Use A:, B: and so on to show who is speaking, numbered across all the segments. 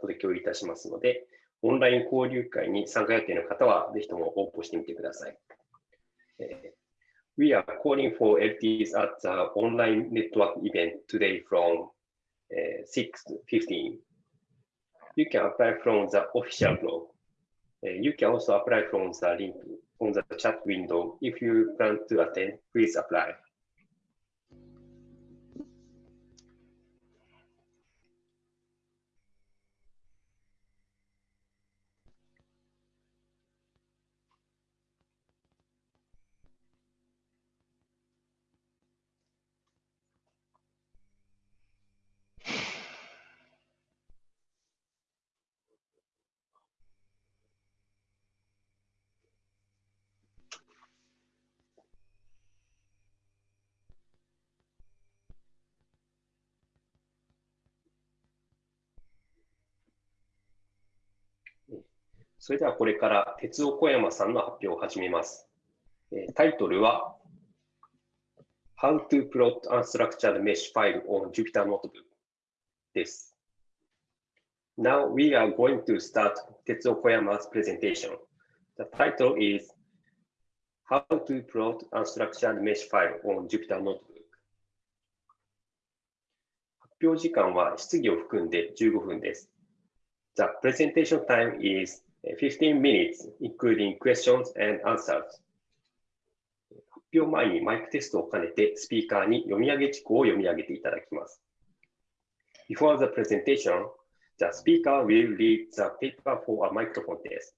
A: トで共有いたしますので、オンライン交流会に参加予定の方は、ぜひとも応募してみてください。We are calling for LTs at the online network event today from 6.15. You can apply from the official blog. You can also apply from the link on the chat window. If you plan to attend, please apply. それではこれから鉄尾小山さんの発表を始めます。タイトルは How to plot unstructured mesh file on Jupyter Notebook です。Now we are going to start Tetsuo Koyama's presentation. The title is How to plot unstructured mesh file on Jupyter Notebook. 発表時間は質疑を含んで15分です。The presentation time is 15 minutes, including questions and answers. 発表前にマイクテストを兼ねてスピーカーに読み上げ事項を読み上げていただきます。Before the presentation, the speaker will read the paper for a microphone test.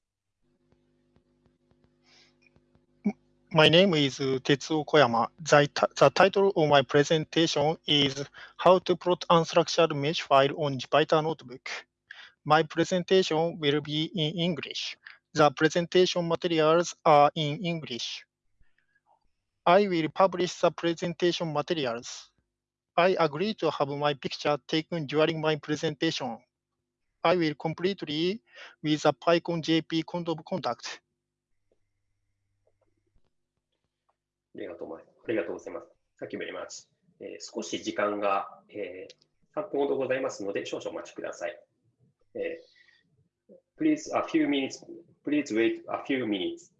B: My name is Tetsuo Koyama. The, the title of my presentation is How to Plot Unstructured Mesh File on Jupyter Notebook. My presentation will be in English. The presentation materials are in English. I will publish the presentation materials. I agree to have my picture taken during my presentation. I will completely with the PyCon JP Code of Conduct.
A: ありがとうありがとうございます。Thank you very much. えー、少し時間が、えー、3分ほどございますので、少々お待ちください。Uh, please a few minutes, please wait a few minutes.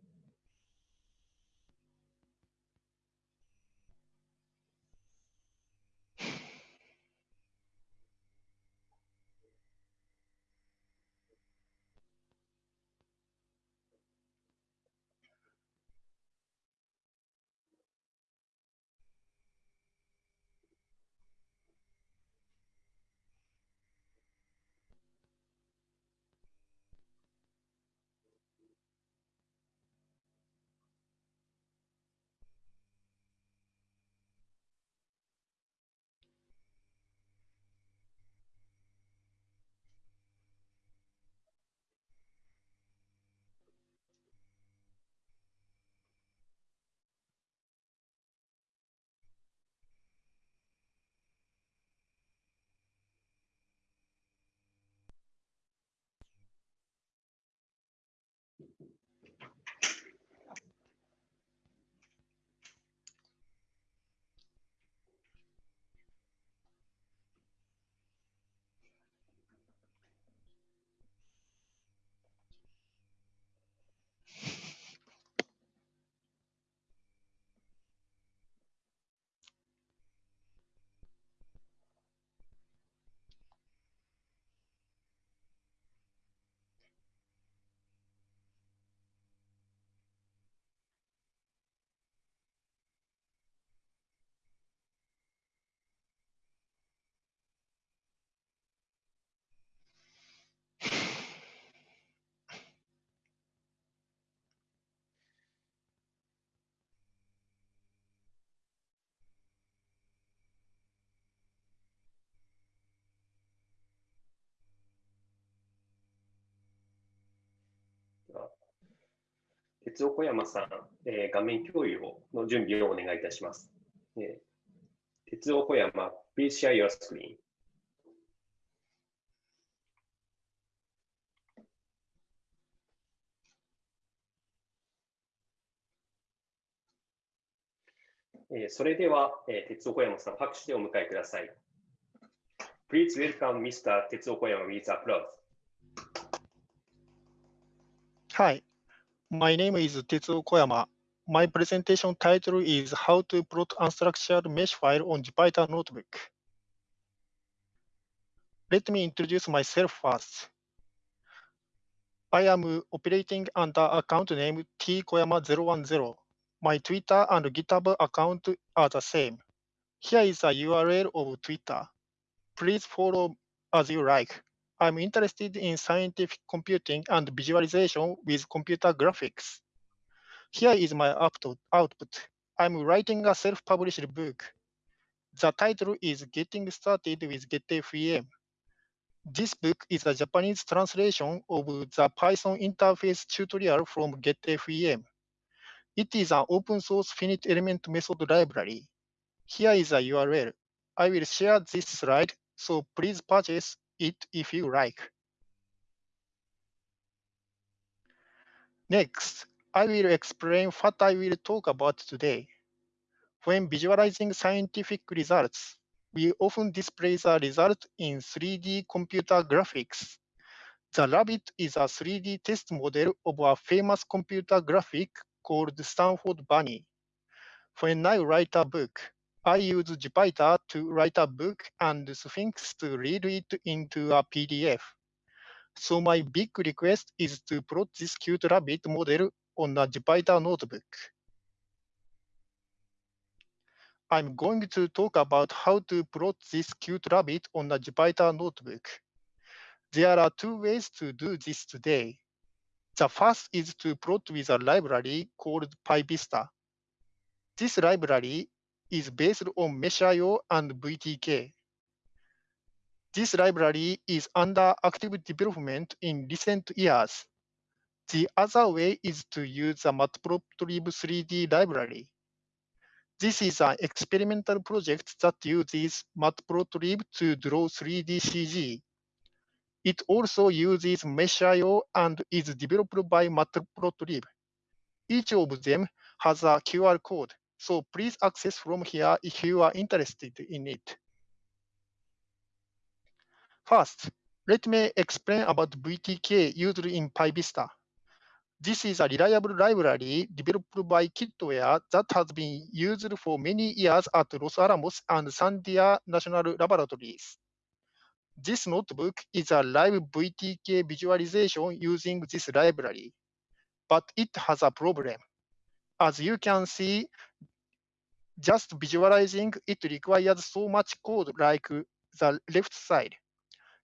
A: 鉄尾小山さん、えー、画面共有をの準備をお願いいたします。えー、鉄尾小山、Please share your screen. えー、それでは、えー、鉄尾小山さん、拍手でお迎えください。Please welcome Mr. 鉄尾小山 with applause.
B: Hi, my name is Tetsuo Koyama. My presentation title is How to Plot Unstructured Mesh File on Jupyter Notebook. Let me introduce myself first. I am operating under account name tkoyama010. My Twitter and GitHub account are the same. Here is a URL of Twitter. Please follow as you like. I'm interested in scientific computing and visualization with computer graphics. Here is my output. I'm writing a self-published book. The title is Getting Started with GetFEM. This book is a Japanese translation of the Python interface tutorial from GetFEM. It is an open source finite element method library. Here is a URL. I will share this slide, so please purchase it if you like. Next, I will explain what I will talk about today. When visualizing scientific results, we often display the result in 3D computer graphics. The rabbit is a 3D test model of a famous computer graphic called Stanford Bunny. When I write a book, I use Jupyter to write a book and Sphinx to read it into a PDF. So my big request is to plot this cute rabbit model on a Jupyter notebook. I'm going to talk about how to plot this cute rabbit on a Jupyter notebook. There are two ways to do this today. The first is to plot with a library called PyVista. This library is based on meshio and VTK. This library is under active development in recent years. The other way is to use the Matplotlib 3D library. This is an experimental project that uses Matplotlib to draw 3D CG. It also uses meshio and is developed by Matplotlib. Each of them has a QR code, so please access from here if you are interested in it. First, let me explain about VTK used in PyVista. This is a reliable library developed by Kitware that has been used for many years at Los Alamos and Sandia National Laboratories. This notebook is a live VTK visualization using this library, but it has a problem. As you can see, just visualizing it requires so much code like the left side.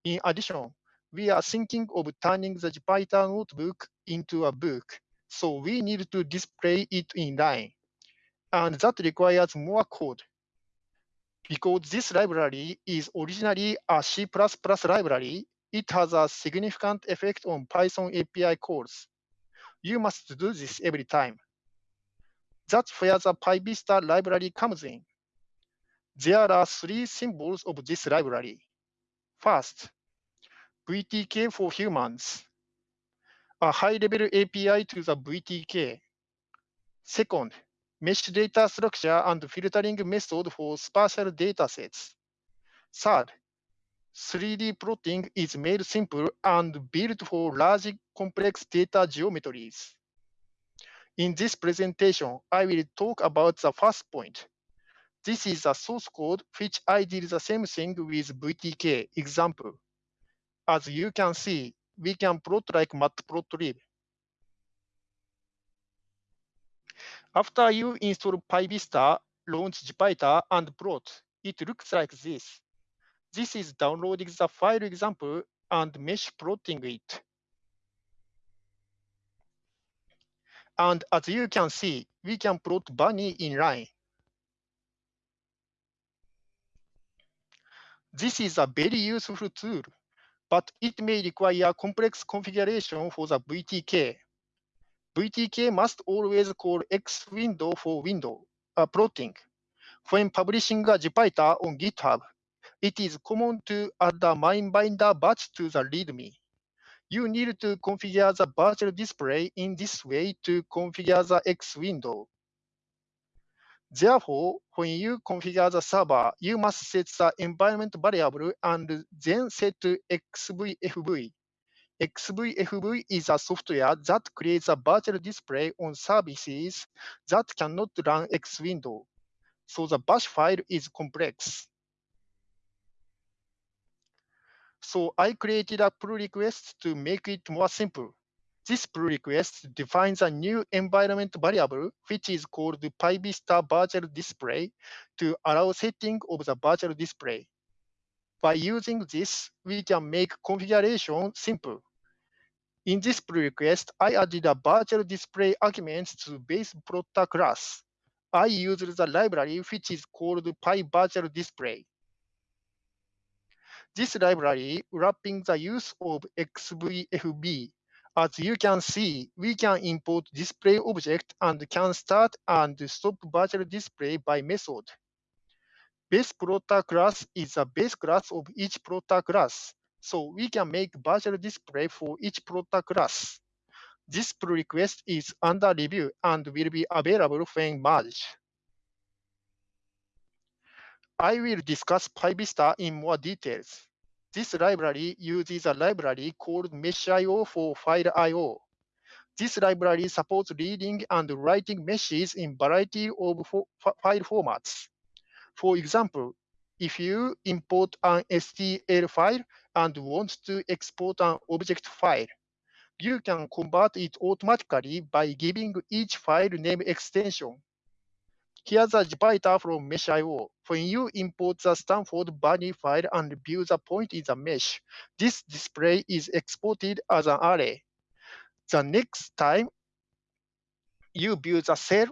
B: In addition, we are thinking of turning the Jupyter notebook into a book, so we need to display it in line. And that requires more code. Because this library is originally a C++ library, it has a significant effect on Python API calls. You must do this every time. That's where the PyVista library comes in. There are three symbols of this library. First, VTK for humans, a high-level API to the VTK. Second, mesh data structure and filtering method for spatial datasets. Third, 3D plotting is made simple and built for large complex data geometries. In this presentation, I will talk about the first point. This is a source code which I did the same thing with VTK example. As you can see, we can plot like matplotlib. After you install PyVista, launch Jupyter, and plot, it looks like this. This is downloading the file example and mesh plotting it. And as you can see, we can plot bunny in line. This is a very useful tool but it may require complex configuration for the VTK. VTK must always call X window for window uh, plotting. When publishing a Jupyter on GitHub, it is common to add a MyBinder batch to the README. You need to configure the virtual display in this way to configure the X window. Therefore, when you configure the server, you must set the environment variable and then set XVFB. XVFB is a software that creates a virtual display on services that cannot run X window. So the bash file is complex. So I created a pull request to make it more simple. This pull request defines a new environment variable, which is called PyVista virtual display to allow setting of the virtual display. By using this, we can make configuration simple. In this pull request, I added a virtual display arguments to base plotter class. I used the library which is called PyVirtualDisplay. This library wrapping the use of XVFB. As you can see, we can import display object and can start and stop virtual display by method. Base plotter class is a base class of each plotter class, so we can make virtual display for each plotter class. This pull request is under review and will be available when merged. I will discuss PyVista in more details. This library uses a library called meshio for file I.O. This library supports reading and writing meshes in variety of file formats. For example, if you import an STL file and want to export an object file, you can convert it automatically by giving each file name extension. Here's a Jupyter from meshio. When you import the Stanford Bunny file and view the point in the mesh, this display is exported as an array. The next time you view the cell,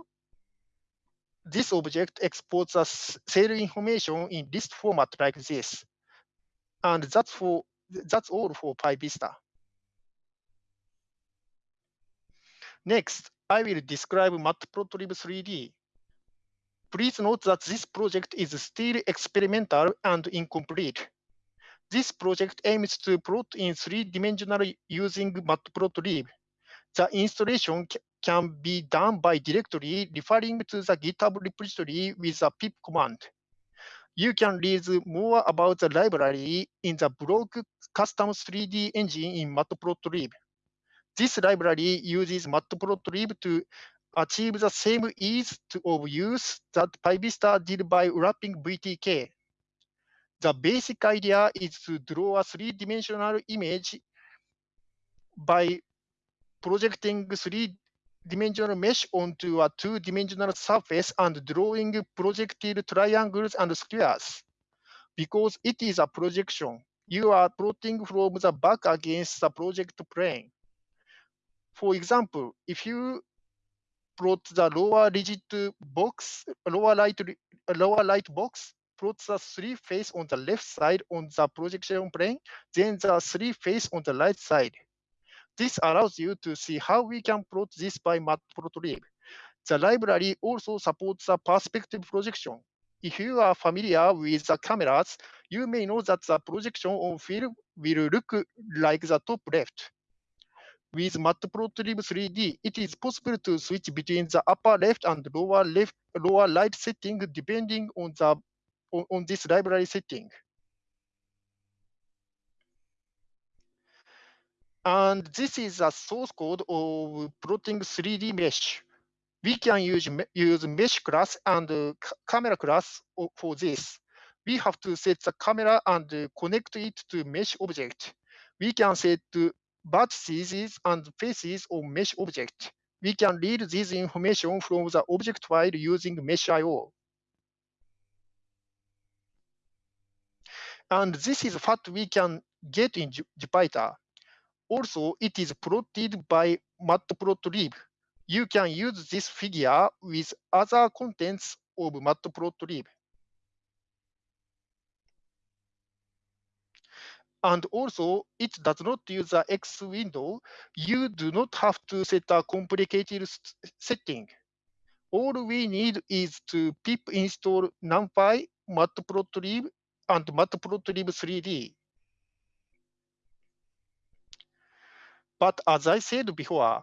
B: this object exports the cell information in list format like this. And that's for that's all for PyVista. Next, I will describe Matplotlib 3D. Please note that this project is still experimental and incomplete. This project aims to plot in three-dimensional using Matplotlib. The installation can be done by directly referring to the GitHub repository with a pip command. You can read more about the library in the blog Custom 3D Engine in Matplotlib. This library uses Matplotlib to achieve the same ease of use that PyVista did by wrapping VTK. The basic idea is to draw a three-dimensional image by projecting three-dimensional mesh onto a two-dimensional surface and drawing projected triangles and squares. Because it is a projection, you are plotting from the back against the project plane. For example, if you plot the lower rigid box, lower light, lower light box, plot the three face on the left side on the projection plane, then the three face on the right side. This allows you to see how we can plot this by matplotlib. The library also supports the perspective projection. If you are familiar with the cameras, you may know that the projection on film will look like the top left. With Matplotlib 3D, it is possible to switch between the upper left and lower left, lower right setting depending on the on, on this library setting. And this is a source code of plotting 3D mesh. We can use, use mesh class and uh, camera class for this. We have to set the camera and connect it to mesh object. We can set vertices and faces of mesh object. We can read this information from the object file using meshio. And this is what we can get in Jupyter. Also, it is plotted by Matplotlib. You can use this figure with other contents of Matplotlib. And also, it does not use the X window. You do not have to set a complicated setting. All we need is to pip install NumPy, Matplotlib, and Matplotlib 3D. But as I said before,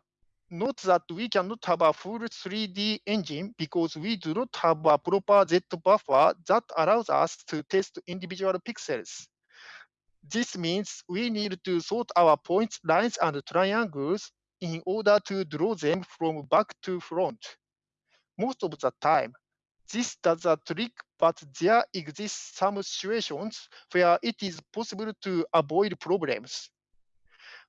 B: note that we cannot have a full 3D engine because we do not have a proper Z buffer that allows us to test individual pixels. This means we need to sort our points, lines, and triangles in order to draw them from back to front. Most of the time, this does a trick, but there exist some situations where it is possible to avoid problems.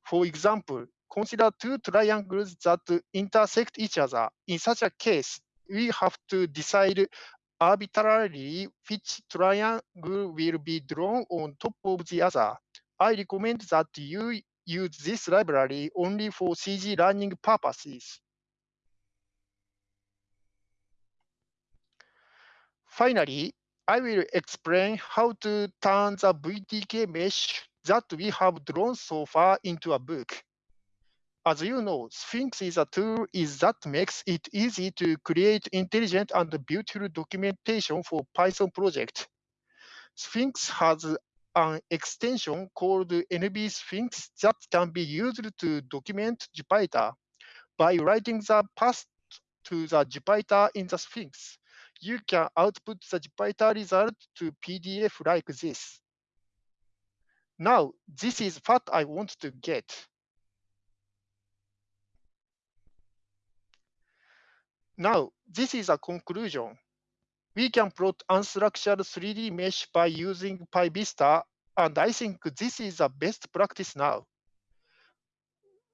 B: For example, consider two triangles that intersect each other. In such a case, we have to decide arbitrarily which triangle will be drawn on top of the other. I recommend that you use this library only for CG learning purposes. Finally, I will explain how to turn the VTK mesh that we have drawn so far into a book. As you know, Sphinx is a tool is that makes it easy to create intelligent and beautiful documentation for Python project. Sphinx has an extension called NB Sphinx that can be used to document Jupyter. By writing the path to the Jupyter in the Sphinx, you can output the Jupyter result to PDF like this. Now, this is what I want to get. Now, this is a conclusion. We can plot unstructured 3D mesh by using PyVista, and I think this is the best practice now.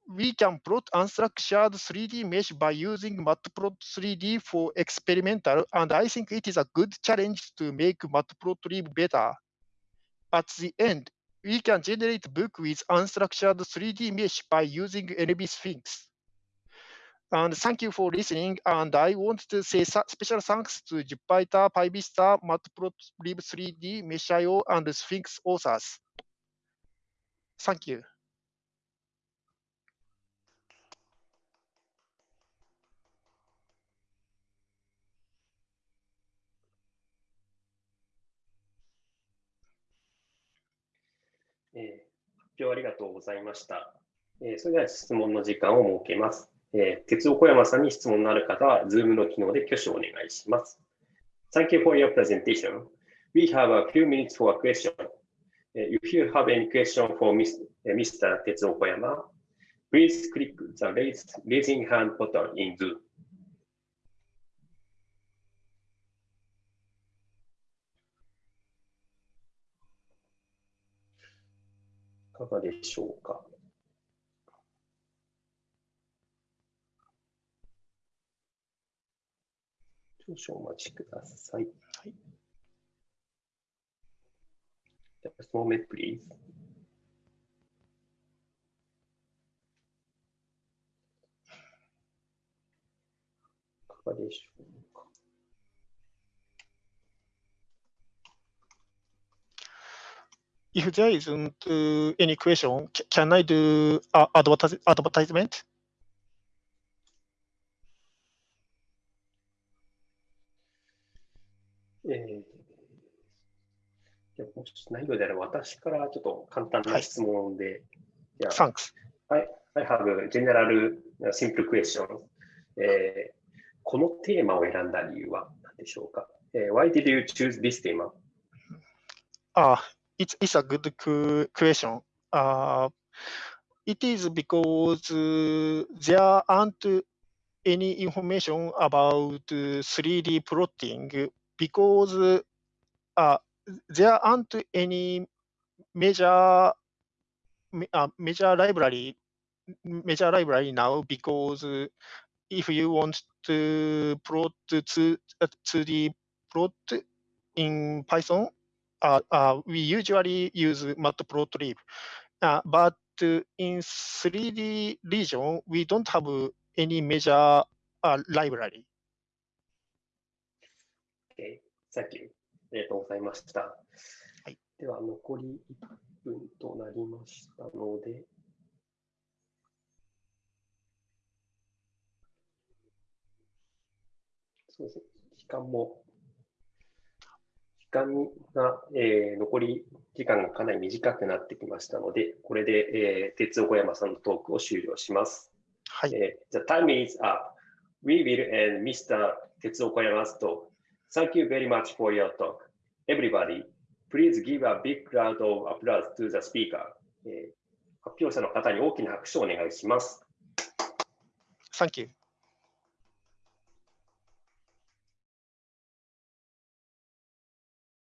B: We can plot unstructured 3D mesh by using Matplotlib 3D for experimental, and I think it is a good challenge to make Matplotlib better. At the end, we can generate book with unstructured 3D mesh by using NB Sphinx. And thank you for listening. And I want to say special thanks to Jupyter, PyVista, Matplotlib 3D, Mesh.io, and Sphinx authors. Thank you.
A: えー、発表ありがとうございました。えー、それでは質問の時間を設けます。えー、鉄尾小山さんに質問のある方は、Zoom の機能で挙手をお願いします。Thank you for your presentation. We have a few minutes for a question. If you have any question for Mr. 鉄尾小山, please click the raise, raising hand button in Zoom. いかがでしょうか。少々お待ちください。はい。Just moment, please. いかがでしょうか。
B: If there isn't any question, can I do advertisement?
A: えー、もしないのであれば、私からちょっと簡単な質問で。
B: はい、Thanks.
A: I, I have general simple question. えー、このテーマを選んだ理由は何でしょうか、えー、?Why did you choose this theme?
B: Uh, it's, it's a good question. Uh, it is because there aren't any information about 3D plotting because uh, there aren't any major uh, major library major library now because if you want to plot to uh, to the plot in Python, uh, uh, we usually use Matplotlib. Uh, but in 3D region, we don't have any major uh, library.
A: Thank you. ありがとうございました。はい、では、残り1分となりましたので、そうですね、時間も、時間が、えー、残り時間がかなり短くなってきましたので、これで、えー、鉄尾小山さんのトークを終了します。
B: はい。
A: えー、The time is up. We will end Mr. 鉄尾小山 's talk. Thank you very much for your talk. Everybody, Please give a big round of applause to the speaker. え発表者の方に大きな拍手をお願いします。
B: Thank you.